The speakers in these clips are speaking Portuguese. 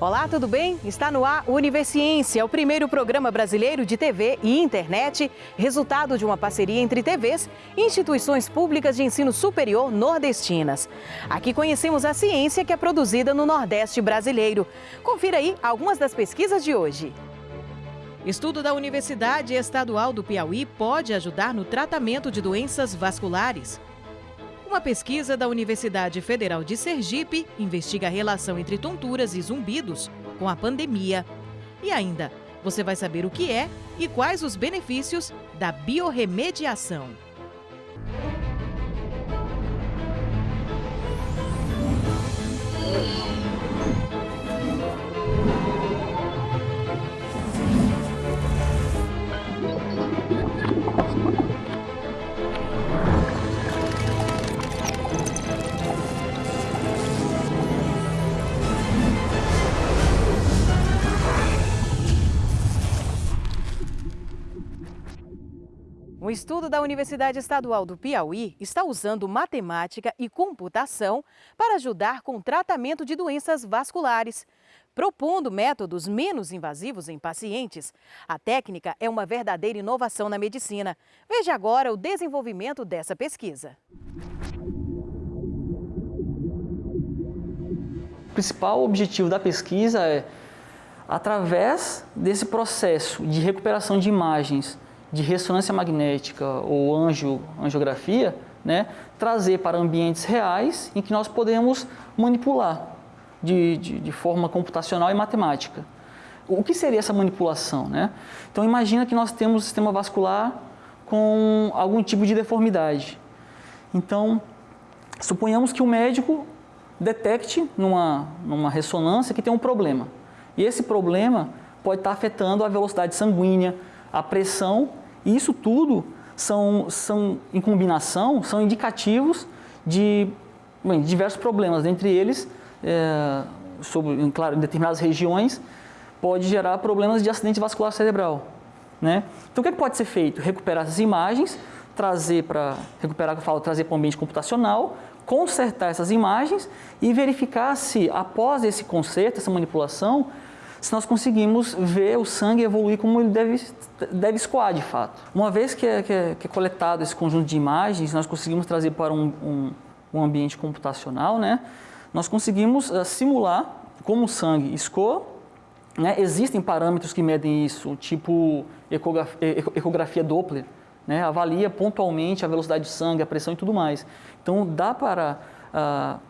Olá, tudo bem? Está no ar Universiência, o primeiro programa brasileiro de TV e internet, resultado de uma parceria entre TVs e instituições públicas de ensino superior nordestinas. Aqui conhecemos a ciência que é produzida no Nordeste brasileiro. Confira aí algumas das pesquisas de hoje. Estudo da Universidade Estadual do Piauí pode ajudar no tratamento de doenças vasculares. Uma pesquisa da Universidade Federal de Sergipe investiga a relação entre tonturas e zumbidos com a pandemia. E ainda, você vai saber o que é e quais os benefícios da biorremediação. Um estudo da Universidade Estadual do Piauí está usando matemática e computação para ajudar com o tratamento de doenças vasculares. Propondo métodos menos invasivos em pacientes, a técnica é uma verdadeira inovação na medicina. Veja agora o desenvolvimento dessa pesquisa. O principal objetivo da pesquisa é, através desse processo de recuperação de imagens de ressonância magnética ou angiografia, né, trazer para ambientes reais em que nós podemos manipular de, de, de, forma computacional e matemática. O que seria essa manipulação? Né? Então imagina que nós temos um sistema vascular com algum tipo de deformidade. Então, suponhamos que o médico detecte numa, numa ressonância que tem um problema. E esse problema pode estar afetando a velocidade sanguínea, a pressão e isso tudo são, são em combinação, são indicativos de bem, diversos problemas, dentre eles, é, sobre, claro, em determinadas regiões, pode gerar problemas de acidente vascular cerebral. Né? Então, o que, é que pode ser feito? Recuperar essas imagens, trazer para, recuperar, eu falo, trazer para o ambiente computacional, consertar essas imagens e verificar se, após esse conserto, essa manipulação, se nós conseguimos ver o sangue evoluir como ele deve, deve escoar de fato. Uma vez que é, que, é, que é coletado esse conjunto de imagens, nós conseguimos trazer para um, um, um ambiente computacional, né? nós conseguimos uh, simular como o sangue escoa. Né? Existem parâmetros que medem isso, tipo ecografia, ecografia Doppler, né? avalia pontualmente a velocidade de sangue, a pressão e tudo mais. Então dá para uh,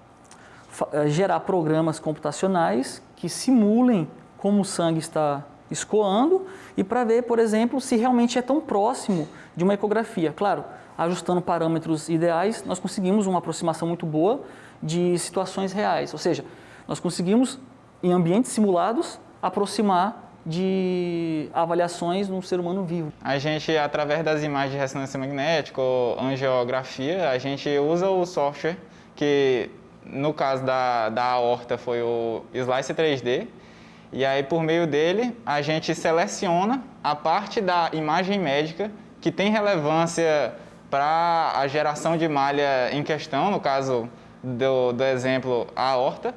gerar programas computacionais que simulem como o sangue está escoando e para ver, por exemplo, se realmente é tão próximo de uma ecografia. Claro, ajustando parâmetros ideais, nós conseguimos uma aproximação muito boa de situações reais. Ou seja, nós conseguimos, em ambientes simulados, aproximar de avaliações no ser humano vivo. A gente, através das imagens de ressonância magnética ou angiografia, a gente usa o software que, no caso da, da aorta, foi o Slice 3D, e aí, por meio dele, a gente seleciona a parte da imagem médica que tem relevância para a geração de malha em questão, no caso do, do exemplo, a aorta.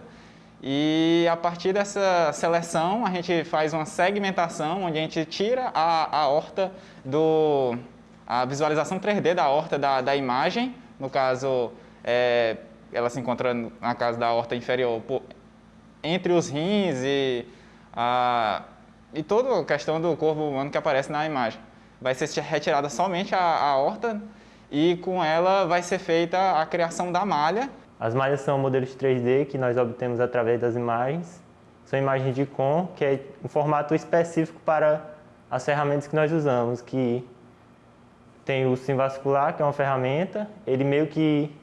E a partir dessa seleção, a gente faz uma segmentação, onde a gente tira a, a aorta do... a visualização 3D da aorta da, da imagem, no caso, é, ela se encontra na casa da aorta inferior por, entre os rins e a, e toda a questão do corpo humano que aparece na imagem. Vai ser retirada somente a, a aorta e com ela vai ser feita a criação da malha. As malhas são modelos 3D que nós obtemos através das imagens. São imagens de com, que é um formato específico para as ferramentas que nós usamos, que tem o sim vascular, que é uma ferramenta, ele meio que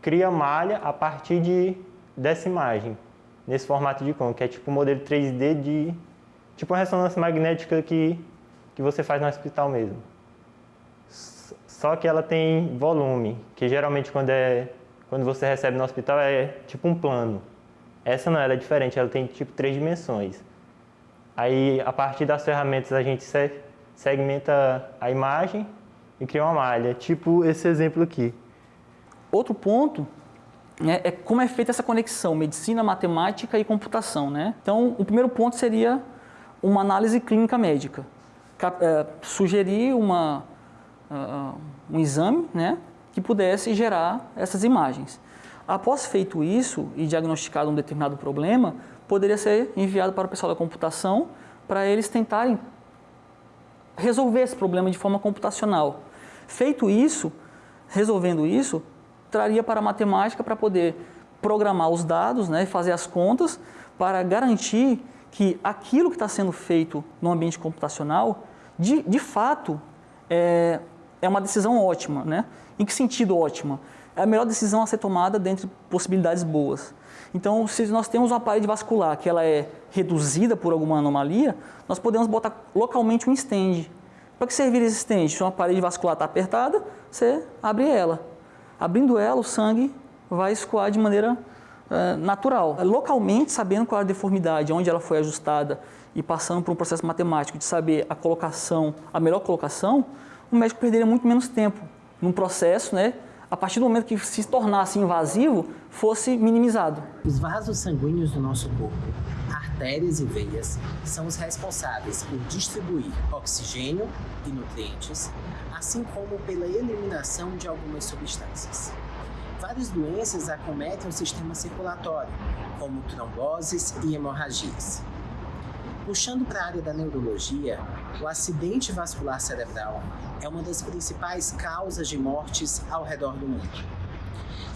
cria malha a partir de, dessa imagem nesse formato de com, que é tipo um modelo 3D de tipo uma ressonância magnética que, que você faz no hospital mesmo. Só que ela tem volume, que geralmente quando, é, quando você recebe no hospital é tipo um plano. Essa não, ela é diferente, ela tem tipo três dimensões. Aí, a partir das ferramentas, a gente segmenta a imagem e cria uma malha, tipo esse exemplo aqui. Outro ponto é, é, como é feita essa conexão medicina, matemática e computação. Né? Então, o primeiro ponto seria uma análise clínica médica. É, sugerir uma, uh, um exame né, que pudesse gerar essas imagens. Após feito isso e diagnosticado um determinado problema, poderia ser enviado para o pessoal da computação para eles tentarem resolver esse problema de forma computacional. Feito isso, resolvendo isso, traria para a matemática para poder programar os dados né, fazer as contas para garantir que aquilo que está sendo feito no ambiente computacional, de, de fato, é, é uma decisão ótima. Né? Em que sentido ótima? É a melhor decisão a ser tomada dentre possibilidades boas. Então, se nós temos uma parede vascular que ela é reduzida por alguma anomalia, nós podemos botar localmente um stand. Para que servir esse stand? Se uma parede vascular está apertada, você abre ela. Abrindo ela, o sangue vai escoar de maneira uh, natural. Localmente, sabendo qual é a deformidade, onde ela foi ajustada e passando por um processo matemático de saber a colocação, a melhor colocação, o médico perderia muito menos tempo num processo, né, a partir do momento que se tornasse invasivo, fosse minimizado. Os vasos sanguíneos do nosso corpo, artérias e veias, são os responsáveis por distribuir oxigênio e nutrientes, assim como pela eliminação de algumas substâncias. Várias doenças acometem o sistema circulatório, como tromboses e hemorragias. Puxando para a área da neurologia, o acidente vascular cerebral é uma das principais causas de mortes ao redor do mundo.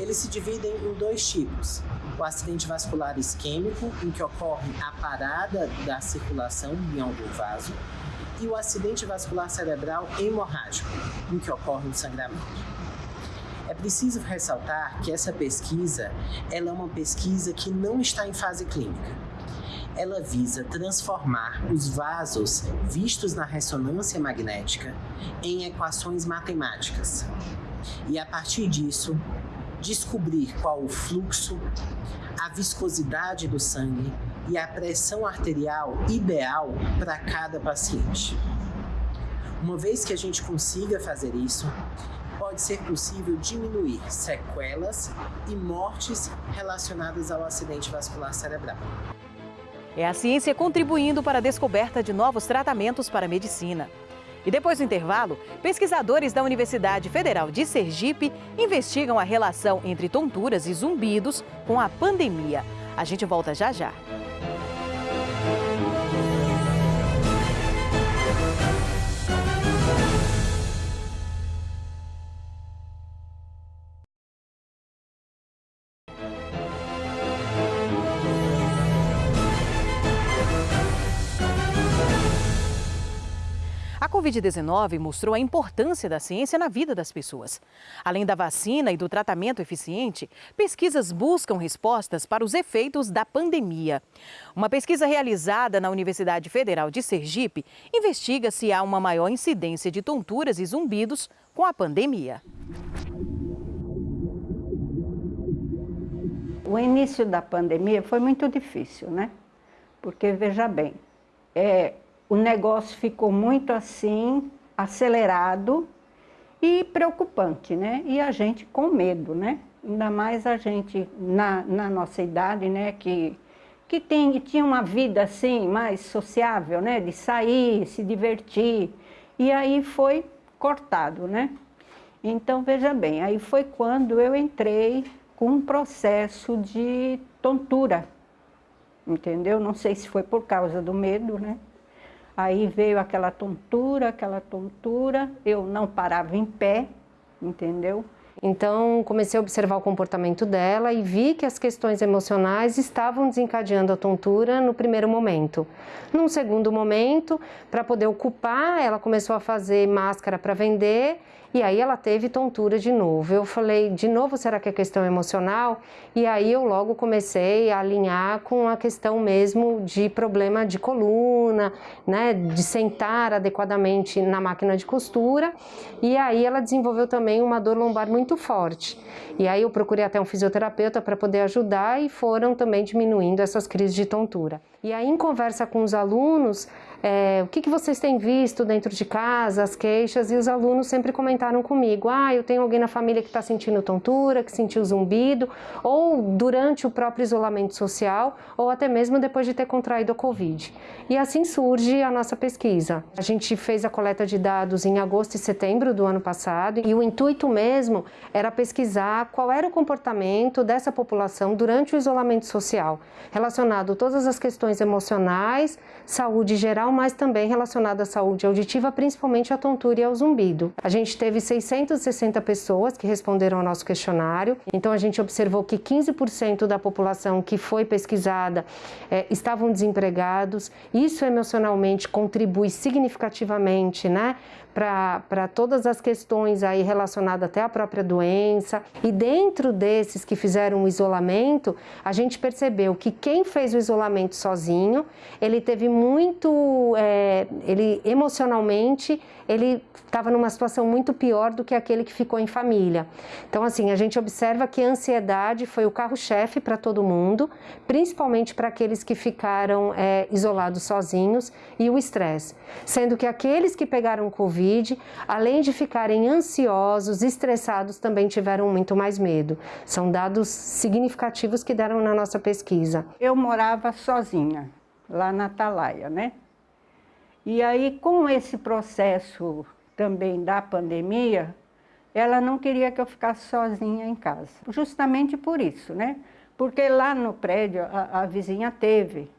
Eles se dividem em dois tipos: o acidente vascular isquêmico, em que ocorre a parada da circulação em algum vaso, e o acidente vascular cerebral hemorrágico, em que ocorre um sangramento. É preciso ressaltar que essa pesquisa ela é uma pesquisa que não está em fase clínica ela visa transformar os vasos vistos na ressonância magnética em equações matemáticas. E a partir disso, descobrir qual o fluxo, a viscosidade do sangue e a pressão arterial ideal para cada paciente. Uma vez que a gente consiga fazer isso, pode ser possível diminuir sequelas e mortes relacionadas ao acidente vascular cerebral. É a ciência contribuindo para a descoberta de novos tratamentos para a medicina. E depois do intervalo, pesquisadores da Universidade Federal de Sergipe investigam a relação entre tonturas e zumbidos com a pandemia. A gente volta já já. Covid-19 mostrou a importância da ciência na vida das pessoas. Além da vacina e do tratamento eficiente, pesquisas buscam respostas para os efeitos da pandemia. Uma pesquisa realizada na Universidade Federal de Sergipe investiga se há uma maior incidência de tonturas e zumbidos com a pandemia. O início da pandemia foi muito difícil, né? Porque, veja bem, é, o negócio ficou muito assim, acelerado e preocupante, né? E a gente com medo, né? Ainda mais a gente na, na nossa idade, né? Que, que tem, tinha uma vida assim mais sociável, né? De sair, se divertir. E aí foi cortado, né? Então, veja bem, aí foi quando eu entrei com um processo de tontura, entendeu? Não sei se foi por causa do medo, né? Aí veio aquela tontura, aquela tontura, eu não parava em pé, entendeu? Então, comecei a observar o comportamento dela e vi que as questões emocionais estavam desencadeando a tontura no primeiro momento. Num segundo momento, para poder ocupar, ela começou a fazer máscara para vender e aí ela teve tontura de novo. Eu falei, de novo, será que é questão emocional? E aí eu logo comecei a alinhar com a questão mesmo de problema de coluna, né, de sentar adequadamente na máquina de costura. E aí ela desenvolveu também uma dor lombar muito forte. E aí eu procurei até um fisioterapeuta para poder ajudar e foram também diminuindo essas crises de tontura. E aí em conversa com os alunos, é, o que, que vocês têm visto dentro de casa, as queixas, e os alunos sempre comentaram comigo, ah, eu tenho alguém na família que está sentindo tontura, que sentiu zumbido, ou durante o próprio isolamento social, ou até mesmo depois de ter contraído a Covid. E assim surge a nossa pesquisa. A gente fez a coleta de dados em agosto e setembro do ano passado, e o intuito mesmo era pesquisar qual era o comportamento dessa população durante o isolamento social, relacionado a todas as questões emocionais, saúde geral, mas também relacionado à saúde auditiva, principalmente à tontura e ao zumbido. A gente teve 660 pessoas que responderam ao nosso questionário, então a gente observou que 15% da população que foi pesquisada é, estavam desempregados. Isso emocionalmente contribui significativamente, né? para todas as questões aí relacionadas até à própria doença. E dentro desses que fizeram o isolamento, a gente percebeu que quem fez o isolamento sozinho, ele teve muito, é, ele emocionalmente, ele estava numa situação muito pior do que aquele que ficou em família. Então, assim, a gente observa que a ansiedade foi o carro-chefe para todo mundo, principalmente para aqueles que ficaram é, isolados sozinhos e o estresse. Sendo que aqueles que pegaram Covid além de ficarem ansiosos, estressados, também tiveram muito mais medo. São dados significativos que deram na nossa pesquisa. Eu morava sozinha, lá na Atalaia, né? E aí, com esse processo também da pandemia, ela não queria que eu ficasse sozinha em casa. Justamente por isso, né? Porque lá no prédio a, a vizinha teve,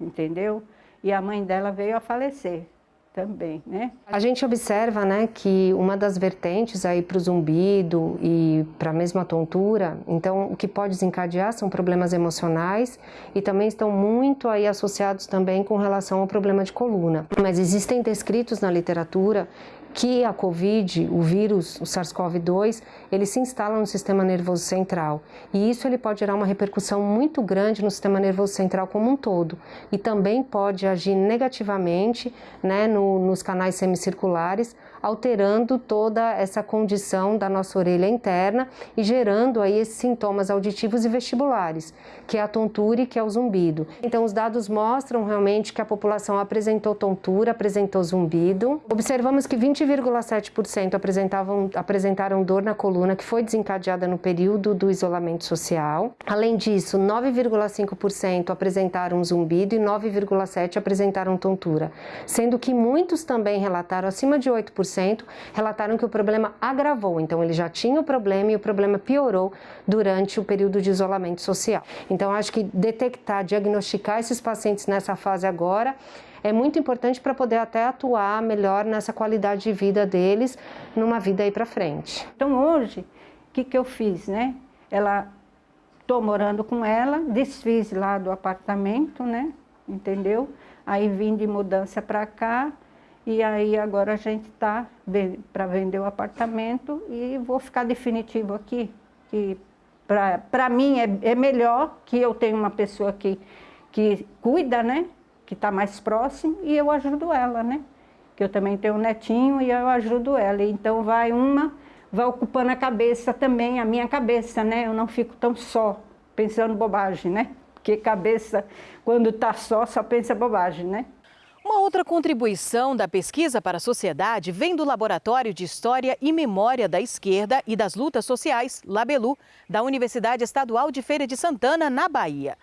entendeu? E a mãe dela veio a falecer também, né? A gente observa, né, que uma das vertentes aí para o zumbido e para a mesma tontura, então o que pode desencadear são problemas emocionais e também estão muito aí associados também com relação ao problema de coluna. Mas existem descritos na literatura que a COVID, o vírus, o SARS-CoV-2, ele se instala no sistema nervoso central. E isso ele pode gerar uma repercussão muito grande no sistema nervoso central como um todo. E também pode agir negativamente né, no, nos canais semicirculares, alterando toda essa condição da nossa orelha interna e gerando aí esses sintomas auditivos e vestibulares, que é a tontura e que é o zumbido. Então os dados mostram realmente que a população apresentou tontura, apresentou zumbido. Observamos que 20,7% apresentavam apresentaram dor na coluna que foi desencadeada no período do isolamento social. Além disso, 9,5% apresentaram zumbido e 9,7% apresentaram tontura, sendo que muitos também relataram acima de 8% relataram que o problema agravou, então ele já tinha o problema e o problema piorou durante o período de isolamento social. Então acho que detectar, diagnosticar esses pacientes nessa fase agora é muito importante para poder até atuar melhor nessa qualidade de vida deles numa vida aí para frente. Então hoje, o que, que eu fiz, né? Ela, estou morando com ela, desfiz lá do apartamento, né? Entendeu? Aí vim de mudança para cá, e aí agora a gente está para vender o apartamento e vou ficar definitivo aqui. Que para mim é, é melhor que eu tenha uma pessoa que, que cuida, né? Que está mais próximo e eu ajudo ela, né? Que eu também tenho um netinho e eu ajudo ela. Então vai uma, vai ocupando a cabeça também, a minha cabeça, né? Eu não fico tão só, pensando bobagem, né? Porque cabeça, quando está só, só pensa bobagem, né? Uma outra contribuição da pesquisa para a sociedade vem do Laboratório de História e Memória da Esquerda e das Lutas Sociais, Labelu, da Universidade Estadual de Feira de Santana, na Bahia.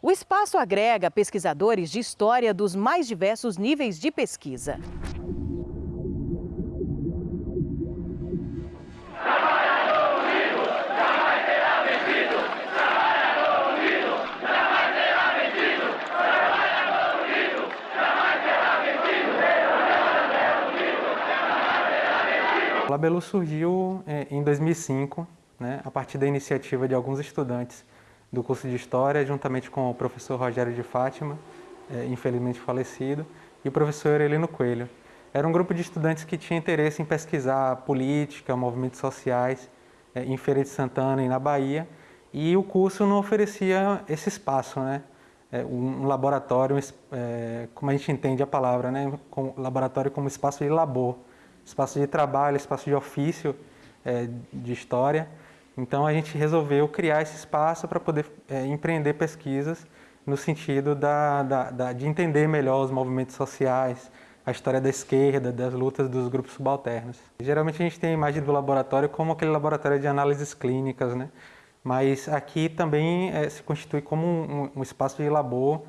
O espaço agrega pesquisadores de história dos mais diversos níveis de pesquisa. O Labelu surgiu é, em 2005, né, a partir da iniciativa de alguns estudantes do curso de História, juntamente com o professor Rogério de Fátima, é, infelizmente falecido, e o professor Heleno Coelho. Era um grupo de estudantes que tinha interesse em pesquisar política, movimentos sociais é, em Feira de Santana e na Bahia, e o curso não oferecia esse espaço, né? um laboratório, como a gente entende a palavra, né? laboratório como espaço de labor espaço de trabalho, espaço de ofício é, de história. Então a gente resolveu criar esse espaço para poder é, empreender pesquisas no sentido da, da, da, de entender melhor os movimentos sociais, a história da esquerda, das lutas dos grupos subalternos. Geralmente a gente tem a imagem do laboratório como aquele laboratório de análises clínicas, né? mas aqui também é, se constitui como um, um, espaço de labor.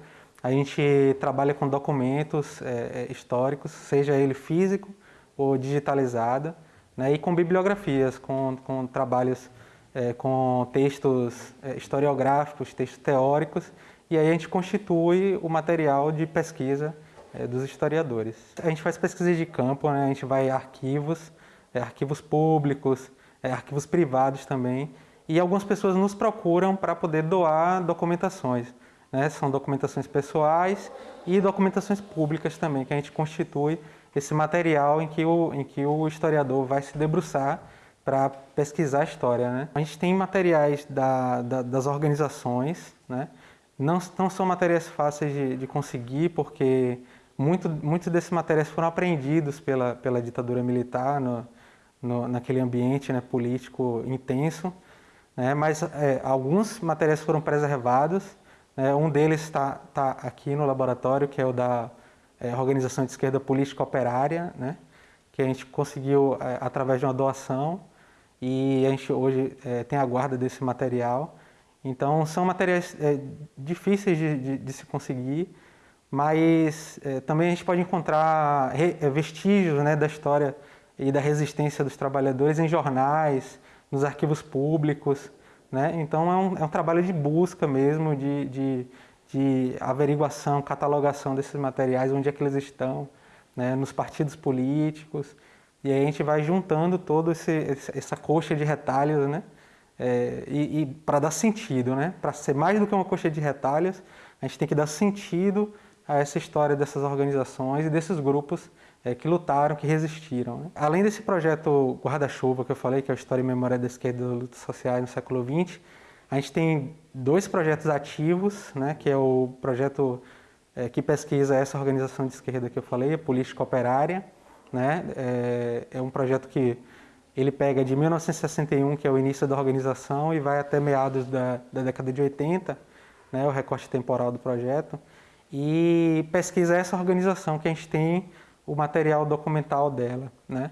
A gente trabalha com documentos é, históricos, seja ele físico ou digitalizado, né? e com bibliografias, com, com trabalhos é, com textos historiográficos, textos teóricos, e aí a gente constitui o material de pesquisa é, dos historiadores. A gente faz pesquisa de campo, né? a gente vai a arquivos, é, arquivos públicos, é, arquivos privados também, e algumas pessoas nos procuram para poder doar documentações. Né? São documentações pessoais e documentações públicas também, que a gente constitui esse material em que o, em que o historiador vai se debruçar para pesquisar a história. Né? A gente tem materiais da, da, das organizações, né? não, não são materiais fáceis de, de conseguir, porque muito, muitos desses materiais foram apreendidos pela, pela ditadura militar no, no, naquele ambiente né, político intenso, né, mas é, alguns materiais foram preservados. Né, um deles está tá aqui no laboratório, que é o da é, Organização de Esquerda Política Operária, né, que a gente conseguiu é, através de uma doação e a gente hoje é, tem a guarda desse material. Então são materiais é, difíceis de, de, de se conseguir, mas é, também a gente pode encontrar é, vestígios né, da história e da resistência dos trabalhadores em jornais, nos arquivos públicos. Né? Então é um, é um trabalho de busca mesmo, de, de, de, averiguação, catalogação desses materiais, onde é que eles estão, né? nos partidos políticos. E aí a gente vai juntando toda essa coxa de retalhos, né? É, e, e para dar sentido, né? para ser mais do que uma coxa de retalhos, a gente tem que dar sentido a essa história dessas organizações e desses grupos é, que lutaram, que resistiram. Né? Além desse projeto Guarda-Chuva que eu falei, que é a História e Memória da Esquerda das Lutas Sociais no século XX, a gente tem dois projetos ativos, né, que é o projeto é, que pesquisa essa organização de esquerda que eu falei, a Política Operária. Né? É, é um projeto que ele pega de 1961, que é o início da organização, e vai até meados da, da década de 80, né, o recorte temporal do projeto e pesquisa essa organização que a gente tem o material documental dela, né?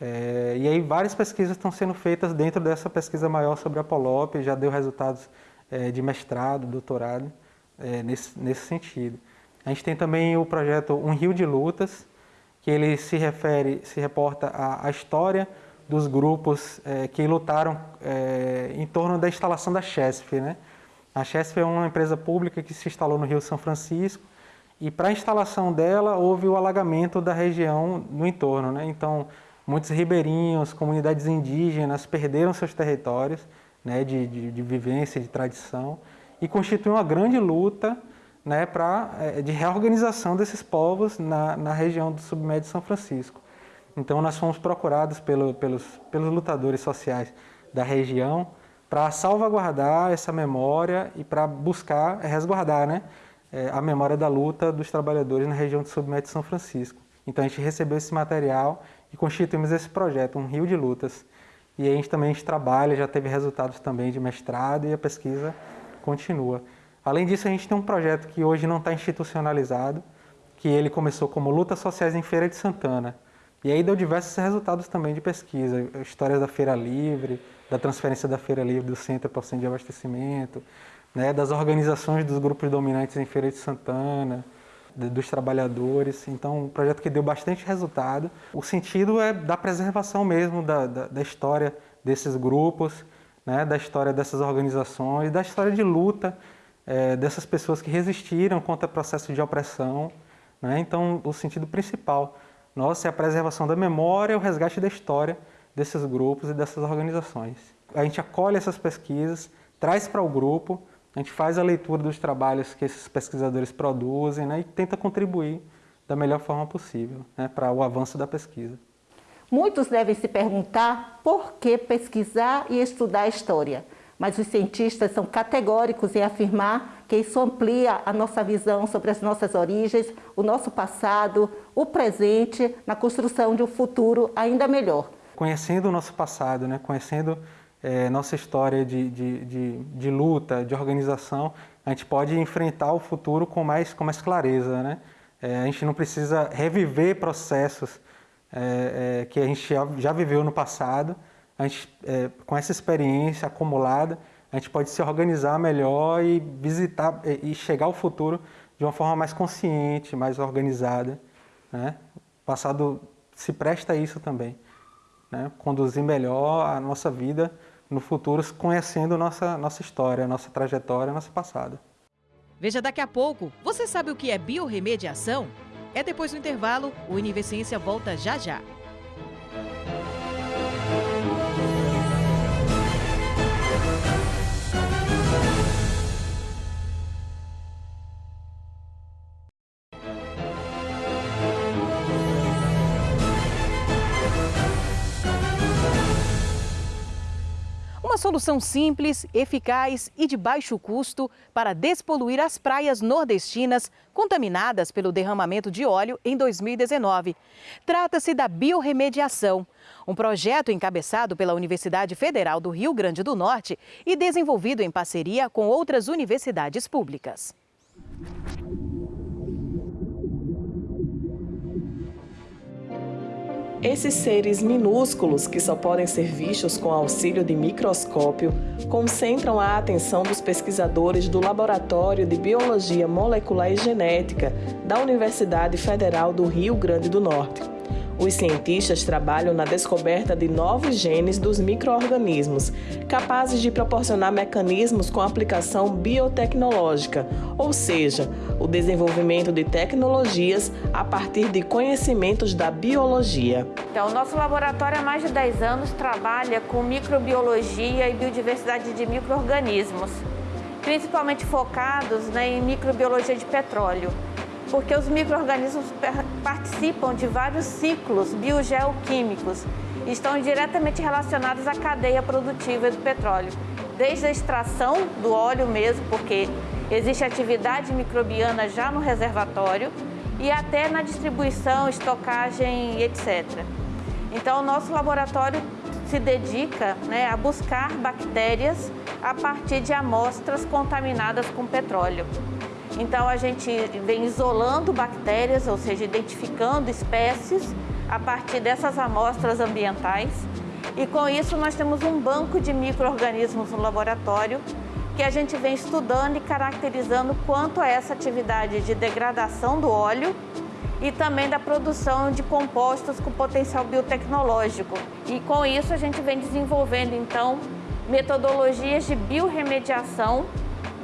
É, e aí várias pesquisas estão sendo feitas dentro dessa pesquisa maior sobre a Polop, já deu resultados é, de mestrado, doutorado, é, nesse, nesse sentido. A gente tem também o projeto Um Rio de Lutas, que ele se refere, se reporta à, à história dos grupos é, que lutaram é, em torno da instalação da CHESF, né? A Chesf é uma empresa pública que se instalou no Rio São Francisco e para a instalação dela houve o alagamento da região no entorno. Né? Então, muitos ribeirinhos, comunidades indígenas perderam seus territórios né, de, de, de vivência, de tradição e constitui uma grande luta né, pra, é, de reorganização desses povos na, na região do submédio São Francisco. Então, nós fomos procurados pelo, pelos, pelos lutadores sociais da região para salvaguardar essa memória e para buscar resguardar né, é, a memória da luta dos trabalhadores na região do Submédio de São Francisco. Então a gente recebeu esse material e constituímos esse projeto, um rio de lutas. E a gente também a gente trabalha, já teve resultados também de mestrado e a pesquisa continua. Além disso, a gente tem um projeto que hoje não está institucionalizado, que ele começou como Lutas Sociais em Feira de Santana. E aí deu diversos resultados também de pesquisa, histórias da Feira Livre, da transferência da Feira Livre do Centro para o Centro de Abastecimento, né, das organizações dos grupos dominantes em Feira de Santana, dos trabalhadores. Então, um projeto que deu bastante resultado. O sentido é da preservação mesmo da, da, da história desses grupos, né, da história dessas organizações, da história de luta é, dessas pessoas que resistiram contra o processo de opressão. Né? Então, o sentido principal nosso é a preservação da memória e o resgate da história desses grupos e dessas organizações. A gente acolhe essas pesquisas, traz para o grupo, a gente faz a leitura dos trabalhos que esses pesquisadores produzem né, e tenta contribuir da melhor forma possível né, para o avanço da pesquisa. Muitos devem se perguntar por que pesquisar e estudar a história, mas os cientistas são categóricos em afirmar que isso amplia a nossa visão sobre as nossas origens, o nosso passado, o presente, na construção de um futuro ainda melhor conhecendo o nosso passado, né? conhecendo é, nossa história de, de, de, de, luta, de organização, a gente pode enfrentar o futuro com mais, com mais clareza. Né? É, a gente não precisa reviver processos é, é, que a gente já, viveu no passado. A gente, é, com essa experiência acumulada, a gente pode se organizar melhor e visitar e chegar ao futuro de uma forma mais consciente, mais organizada. Né? O passado se presta a isso também. Né? Conduzir melhor a nossa vida no futuro, conhecendo nossa, nossa história, nossa trajetória, nosso passado. Veja daqui a pouco. Você sabe o que é biorremediação? É depois do intervalo, o Universiência volta já já. Solução simples, eficaz e de baixo custo para despoluir as praias nordestinas contaminadas pelo derramamento de óleo em 2019. Trata-se da biorremediação, um projeto encabeçado pela Universidade Federal do Rio Grande do Norte e desenvolvido em parceria com outras universidades públicas. Esses seres minúsculos, que só podem ser vistos com auxílio de microscópio, concentram a atenção dos pesquisadores do Laboratório de Biologia Molecular e Genética da Universidade Federal do Rio Grande do Norte. Os cientistas trabalham na descoberta de novos genes dos microorganismos, capazes de proporcionar mecanismos com aplicação biotecnológica, ou seja, o desenvolvimento de tecnologias a partir de conhecimentos da biologia. Então, nosso laboratório há mais de 10 anos trabalha com microbiologia e biodiversidade de microorganismos, principalmente focados né, em microbiologia de petróleo porque os micro-organismos participam de vários ciclos biogeoquímicos e estão diretamente relacionados à cadeia produtiva do petróleo, desde a extração do óleo mesmo, porque existe atividade microbiana já no reservatório, e até na distribuição, estocagem, etc. Então, o nosso laboratório se dedica né, a buscar bactérias a partir de amostras contaminadas com petróleo. Então a gente vem isolando bactérias, ou seja, identificando espécies a partir dessas amostras ambientais. E com isso nós temos um banco de micro-organismos no laboratório que a gente vem estudando e caracterizando quanto a essa atividade de degradação do óleo e também da produção de compostos com potencial biotecnológico. E com isso a gente vem desenvolvendo então metodologias de biorremediação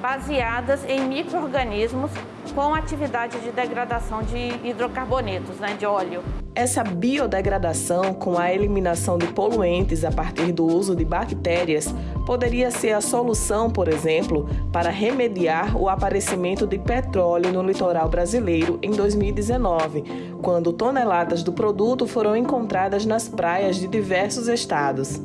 baseadas em micro-organismos com atividade de degradação de hidrocarbonetos, né, de óleo. Essa biodegradação com a eliminação de poluentes a partir do uso de bactérias poderia ser a solução, por exemplo, para remediar o aparecimento de petróleo no litoral brasileiro em 2019, quando toneladas do produto foram encontradas nas praias de diversos estados.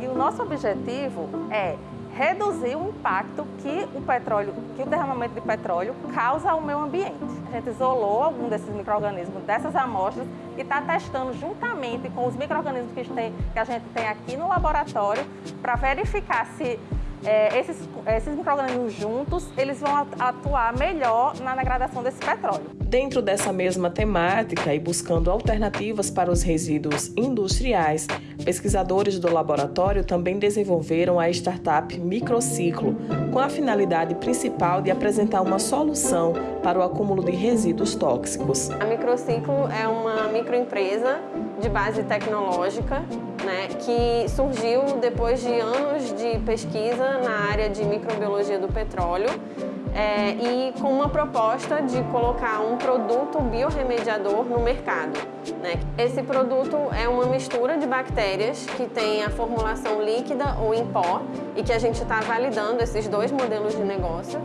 E o nosso objetivo é reduzir o impacto que o petróleo, que o derramamento de petróleo causa ao meio ambiente. A gente isolou algum desses micro-organismos dessas amostras e está testando juntamente com os micro-organismos que, que a gente tem aqui no laboratório para verificar se é, esses, esses micro-organismos juntos, eles vão atuar melhor na degradação desse petróleo. Dentro dessa mesma temática e buscando alternativas para os resíduos industriais, pesquisadores do laboratório também desenvolveram a startup Microciclo, com a finalidade principal de apresentar uma solução para o acúmulo de resíduos tóxicos. A Microciclo é uma microempresa de base tecnológica né, que surgiu depois de anos de pesquisa na área de microbiologia do petróleo é, e com uma proposta de colocar um produto biorremediador no mercado. Né? Esse produto é uma mistura de bactérias que tem a formulação líquida ou em pó e que a gente está validando esses dois modelos de negócio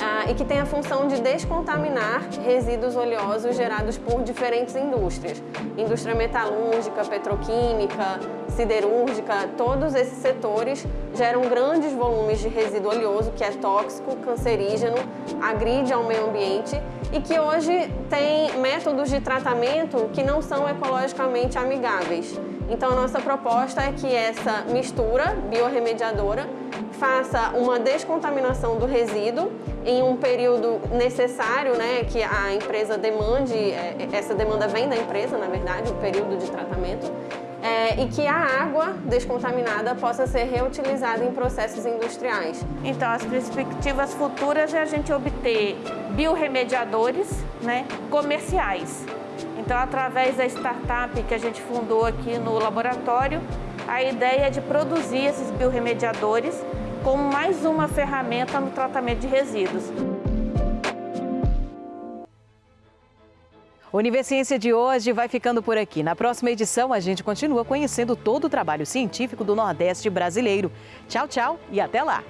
ah, e que tem a função de descontaminar resíduos oleosos gerados por diferentes indústrias. Indústria metalúrgica, petroquímica, siderúrgica, todos esses setores geram grandes volumes de resíduo oleoso que é tóxico, cancerígeno, agride ao meio ambiente e que hoje tem métodos de tratamento que não são ecologicamente amigáveis. Então, nossa proposta é que essa mistura biorremediadora faça uma descontaminação do resíduo em um período necessário, né, que a empresa demande, é, essa demanda vem da empresa, na verdade, o período de tratamento, é, e que a água descontaminada possa ser reutilizada em processos industriais. Então, as perspectivas futuras é a gente obter biorremediadores né, comerciais. Então, através da startup que a gente fundou aqui no laboratório, a ideia é de produzir esses biorremediadores como mais uma ferramenta no tratamento de resíduos. O de hoje vai ficando por aqui. Na próxima edição, a gente continua conhecendo todo o trabalho científico do Nordeste brasileiro. Tchau, tchau e até lá!